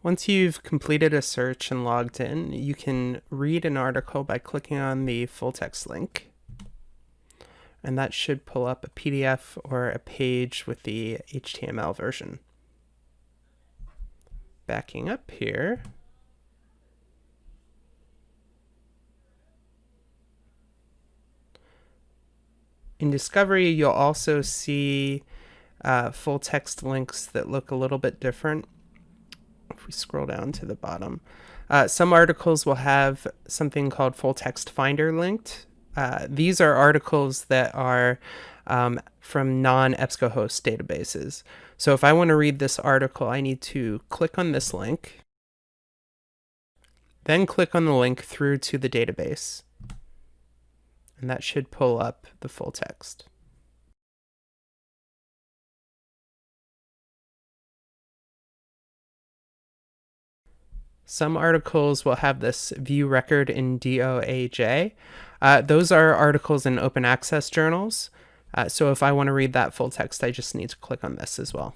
Once you've completed a search and logged in, you can read an article by clicking on the full text link. And that should pull up a PDF or a page with the HTML version. Backing up here, in Discovery, you'll also see uh, full text links that look a little bit different if we scroll down to the bottom, uh, some articles will have something called full text finder linked. Uh, these are articles that are um, from non-EBSCOhost databases. So if I want to read this article, I need to click on this link, then click on the link through to the database. And that should pull up the full text. Some articles will have this view record in DOAJ. Uh, those are articles in open access journals. Uh, so if I want to read that full text, I just need to click on this as well.